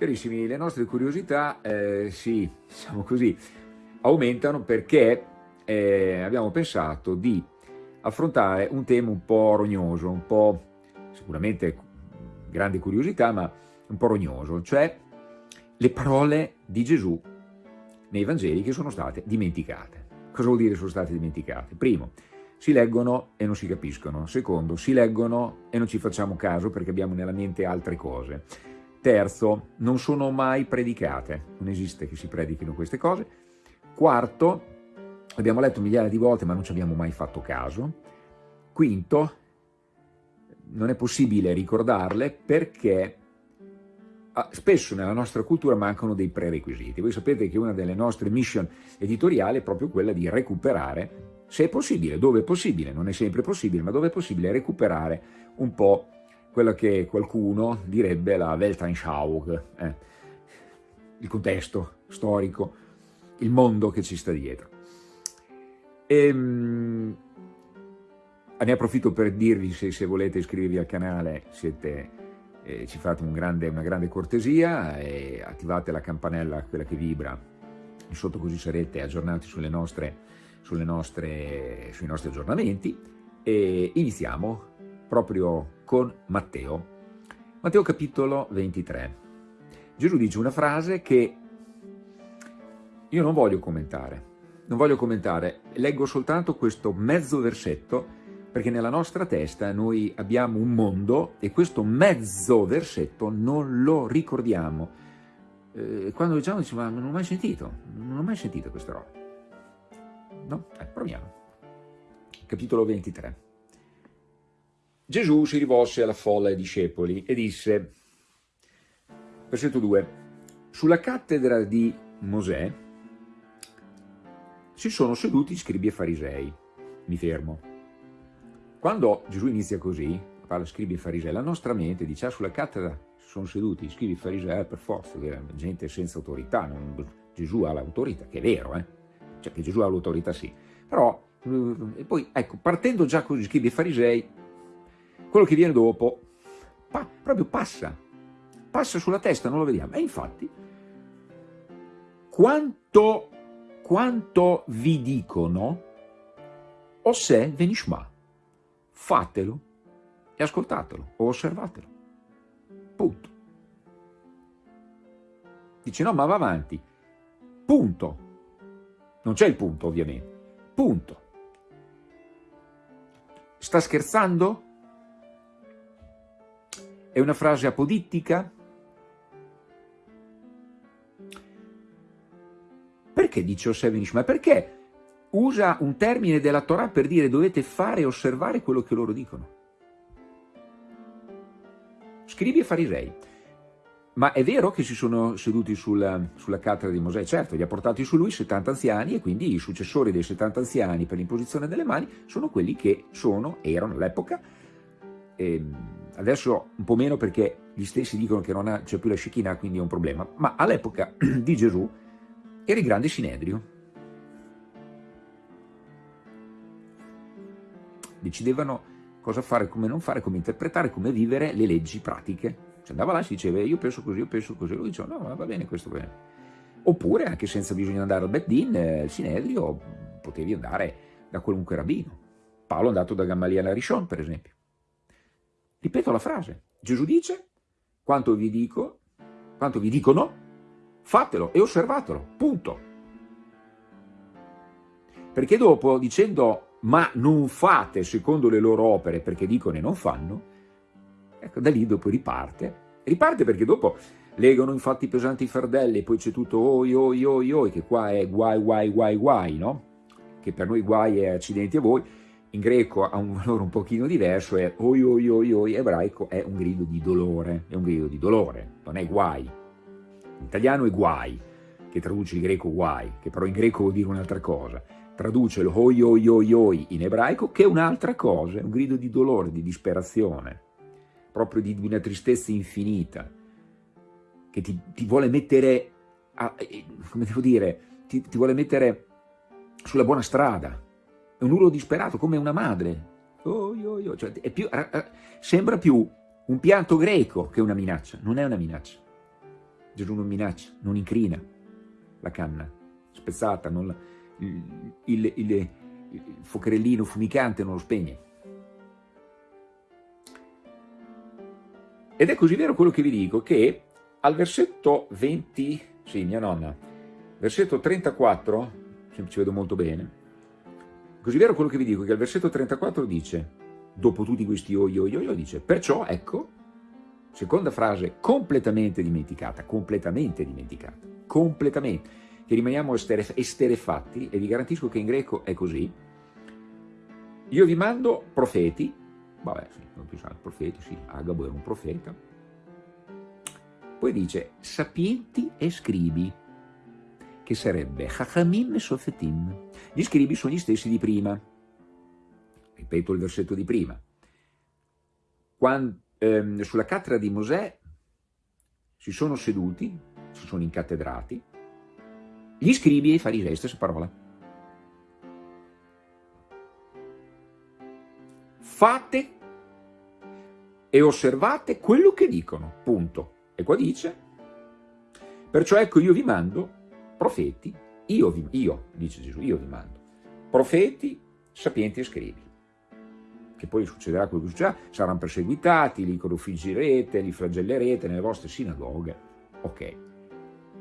Carissimi, le nostre curiosità, eh, sì, diciamo così, aumentano perché eh, abbiamo pensato di affrontare un tema un po' rognoso, un po' sicuramente grande curiosità, ma un po' rognoso, cioè le parole di Gesù nei Vangeli che sono state dimenticate. Cosa vuol dire sono state dimenticate? Primo, si leggono e non si capiscono. Secondo, si leggono e non ci facciamo caso perché abbiamo nella mente altre cose. Terzo, non sono mai predicate, non esiste che si predichino queste cose. Quarto, abbiamo letto migliaia di volte ma non ci abbiamo mai fatto caso. Quinto, non è possibile ricordarle perché ah, spesso nella nostra cultura mancano dei prerequisiti. Voi sapete che una delle nostre mission editoriali è proprio quella di recuperare, se è possibile, dove è possibile, non è sempre possibile, ma dove è possibile recuperare un po' quella che qualcuno direbbe la Weltanschauung, eh, il contesto storico, il mondo che ci sta dietro. E, ehm, ne approfitto per dirvi, se, se, volete iscrivervi al canale, siete, eh, ci fate un grande, una grande cortesia e attivate la campanella, quella che vibra, sotto così sarete aggiornati sulle nostre, sulle nostre, sui nostri aggiornamenti. E iniziamo proprio con Matteo. Matteo capitolo 23. Gesù dice una frase che io non voglio commentare, non voglio commentare, leggo soltanto questo mezzo versetto perché nella nostra testa noi abbiamo un mondo e questo mezzo versetto non lo ricordiamo. Eh, quando leggiamo diciamo, ma non ho mai sentito, non ho mai sentito questa roba. No? Eh, proviamo. Capitolo 23. Gesù si rivolse alla folla dei discepoli e disse, versetto 2, sulla cattedra di Mosè si sono seduti scribi e farisei. Mi fermo. Quando Gesù inizia così, parla scribi e farisei, la nostra mente dice, ah, sulla cattedra si sono seduti scribi e farisei, per forza, gente senza autorità, non, Gesù ha l'autorità, che è vero, eh? cioè che Gesù ha l'autorità sì, però, eh, e poi, ecco, partendo già così, scribi e farisei, quello che viene dopo pa proprio passa, passa sulla testa, non lo vediamo. E infatti, quanto, quanto vi dicono, o se venishma, fatelo e ascoltatelo, o osservatelo. Punto. Dice no, ma va avanti. Punto. Non c'è il punto, ovviamente. Punto. Sta scherzando? È una frase apodittica? Perché dice Osevenish? Ma perché usa un termine della Torah per dire dovete fare e osservare quello che loro dicono? Scrivi e farisei. Ma è vero che si sono seduti sulla, sulla cattedra di Mosè? Certo, li ha portati su lui 70 anziani e quindi i successori dei 70 anziani per l'imposizione delle mani sono quelli che sono, erano all'epoca, ehm, adesso un po' meno perché gli stessi dicono che non c'è più la Shekinah, quindi è un problema, ma all'epoca di Gesù era il grande Sinedrio. Decidevano cosa fare, come non fare, come interpretare, come vivere le leggi pratiche. Si andava là e si diceva io penso così, io penso così, lui diceva no, va bene, questo bene. Oppure anche senza bisogno andare al Beddin, eh, il Sinedrio, potevi andare da qualunque rabbino. Paolo è andato da Gamaliele a Rishon, per esempio. Ripeto la frase. Gesù dice, quanto vi dico, quanto vi dicono, fatelo e osservatelo, punto. Perché dopo, dicendo, ma non fate secondo le loro opere perché dicono e non fanno, ecco, da lì dopo riparte. Riparte perché dopo legano infatti pesanti fardelli, poi c'è tutto oi, oi, oi, oi, che qua è guai, guai, guai, guai, no? Che per noi guai è accidenti a voi, in greco ha un valore un pochino diverso, è oi oi oi oi, ebraico è un grido di dolore, è un grido di dolore, non è guai. In italiano è guai, che traduce il greco guai, che però in greco vuol dire un'altra cosa. Traduce lo oi oi oi oi in ebraico, che è un'altra cosa, è un grido di dolore, di disperazione, proprio di una tristezza infinita, che ti, ti vuole mettere, a, eh, come devo dire, ti, ti vuole mettere sulla buona strada, un urlo disperato, come una madre. Oh, oh, oh. Cioè, più, sembra più un pianto greco che una minaccia, non è una minaccia. Gesù non minaccia, non incrina la canna spezzata, non, il, il, il, il focherellino fumicante non lo spegne. Ed è così vero quello che vi dico che al versetto 20, sì, mia nonna, versetto 34, ci vedo molto bene, così vero quello che vi dico che al versetto 34 dice, dopo tutti questi oi oi oi, dice, perciò ecco, seconda frase completamente dimenticata, completamente dimenticata, completamente, che rimaniamo esterefatti, e vi garantisco che in greco è così, io vi mando profeti, vabbè, sì, non più sanno, profeti, sì, Agabo era un profeta, poi dice sapienti e scribi, che sarebbe Chachamim e Sofetim. Gli scribi sono gli stessi di prima, ripeto il versetto di prima, Quando, ehm, sulla cattedra di Mosè si sono seduti, si sono incattedrati, gli scribi e i farisei, stessa parola. Fate e osservate quello che dicono, punto. E qua dice, perciò ecco io vi mando profeti, io, vi, io dice Gesù, io vi mando, profeti, sapienti e scrivi che poi succederà quello che succederà, saranno perseguitati, li crocifiggerete, li flagellerete nelle vostre sinagoghe, ok.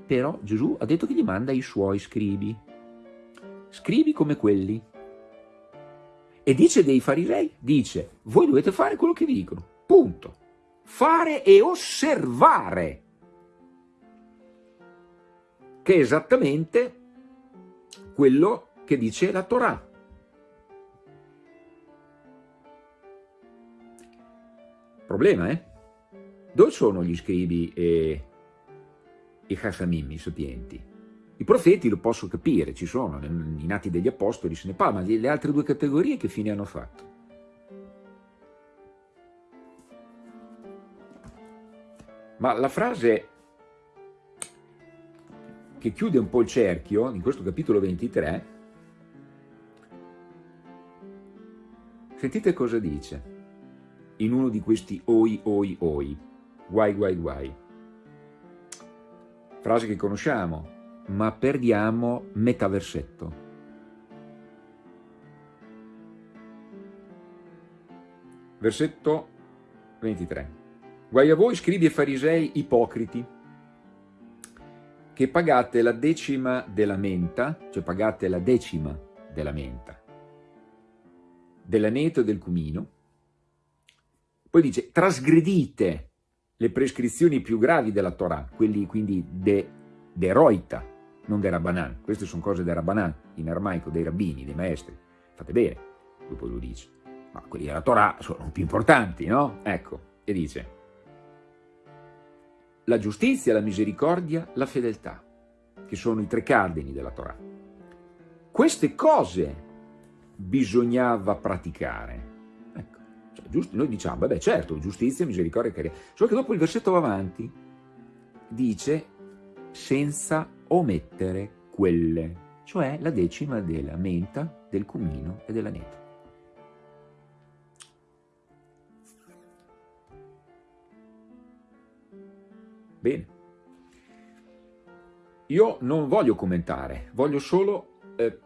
Però Gesù ha detto che gli manda i suoi scribi, scribi come quelli. E dice dei farisei, dice, voi dovete fare quello che vi dicono, punto. Fare e osservare, che è esattamente quello che dice la Torah. Problema, eh? Dove sono gli scribi e i Chachamim, i sapienti? I profeti lo posso capire, ci sono, nei nati degli apostoli se ne parla, ma le altre due categorie che fine hanno fatto? Ma la frase che chiude un po' il cerchio, in questo capitolo 23, sentite cosa dice in uno di questi oi, oi, oi, guai, guai, guai. Frase che conosciamo, ma perdiamo metà versetto. Versetto 23. Guai a voi, scribi e farisei ipocriti, che pagate la decima della menta, cioè pagate la decima della menta, dell'aneto e del cumino, poi dice, trasgredite le prescrizioni più gravi della Torah, quelli quindi de, de roita, non de rabbanan. Queste sono cose de rabbanan, in armaico, dei rabbini, dei maestri. Fate bene, dopo lo dice. Ma quelli della Torah sono più importanti, no? Ecco, e dice, la giustizia, la misericordia, la fedeltà, che sono i tre cardini della Torah. Queste cose bisognava praticare. Giusto, noi diciamo, beh certo, giustizia, misericordia e carità, solo che dopo il versetto va avanti, dice senza omettere quelle, cioè la decima della menta, del cumino e della Bene. Io non voglio commentare, voglio solo eh,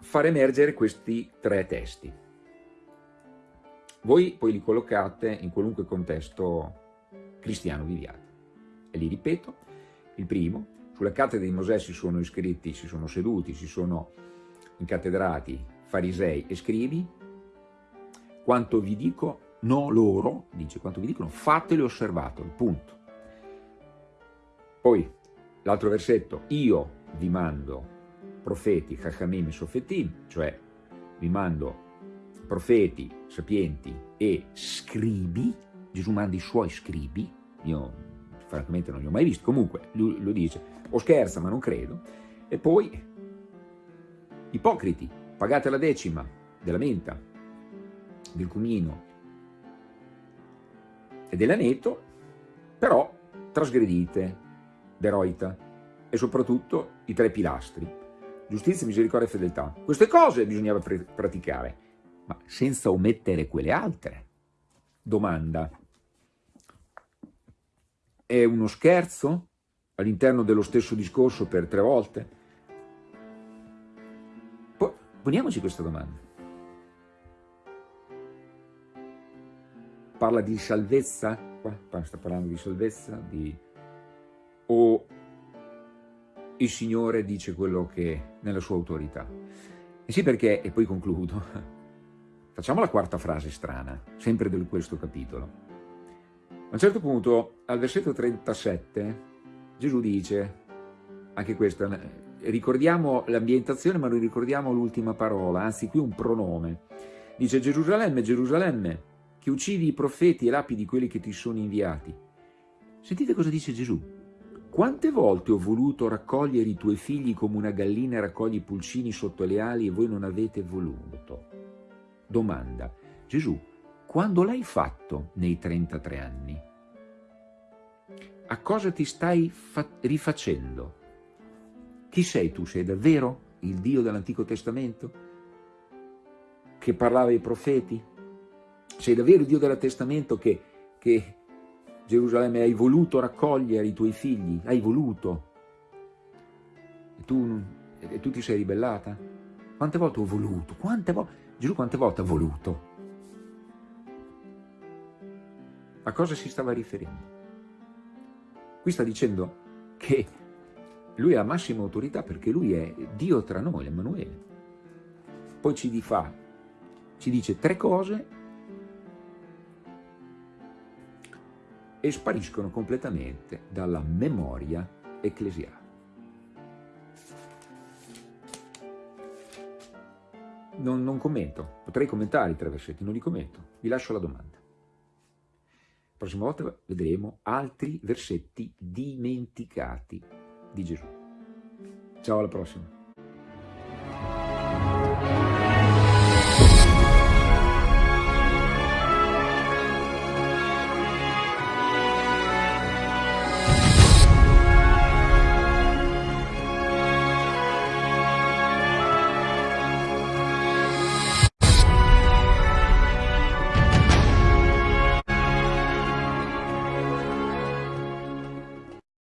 far emergere questi tre testi. Voi poi li collocate in qualunque contesto cristiano viviate. E li ripeto, il primo, sulla cattedra di Mosè si sono iscritti, si sono seduti, si sono incattedrati farisei e scrivi, quanto vi dico, no loro, dice, quanto vi dicono, fatelo osservatelo, punto. Poi, l'altro versetto, io vi mando profeti, chachamim e sofetim, cioè vi mando profeti, sapienti e scribi, Gesù manda i suoi scribi, io francamente non li ho mai visti, comunque lui lo dice, o scherza ma non credo, e poi ipocriti, pagate la decima della menta, del cumino e dell'aneto, però trasgredite, deroita e soprattutto i tre pilastri, giustizia, misericordia e fedeltà. Queste cose bisognava praticare ma senza omettere quelle altre. Domanda. È uno scherzo all'interno dello stesso discorso per tre volte? Poniamoci questa domanda. Parla di salvezza? Qua sta parlando di salvezza? Di... O il Signore dice quello che nella sua autorità? E sì perché, e poi concludo, facciamo la quarta frase strana, sempre di questo capitolo. A un certo punto, al versetto 37, Gesù dice, anche questo, ricordiamo l'ambientazione ma non ricordiamo l'ultima parola, anzi qui un pronome. Dice Gerusalemme, Gerusalemme, che uccidi i profeti e lapidi quelli che ti sono inviati. Sentite cosa dice Gesù. Quante volte ho voluto raccogliere i tuoi figli come una gallina raccoglie i pulcini sotto le ali e voi non avete voluto? Domanda. Gesù, quando l'hai fatto nei 33 anni? A cosa ti stai rifacendo? Chi sei tu? Sei davvero il Dio dell'Antico Testamento? Che parlava ai profeti? Sei davvero il Dio del Testamento che, che Gerusalemme, hai voluto raccogliere i tuoi figli, hai voluto. E tu, e tu ti sei ribellata? Quante volte ho voluto? Quante volte? Gesù quante volte ha voluto? A cosa si stava riferendo? Qui sta dicendo che lui ha massima autorità perché lui è Dio tra noi, Emanuele. Poi ci, fa, ci dice tre cose e spariscono completamente dalla memoria ecclesiale. Non, non, commento, potrei commentare i tre versetti, non li commento, vi lascio la domanda. La prossima volta vedremo altri versetti dimenticati di Gesù. Ciao, alla prossima.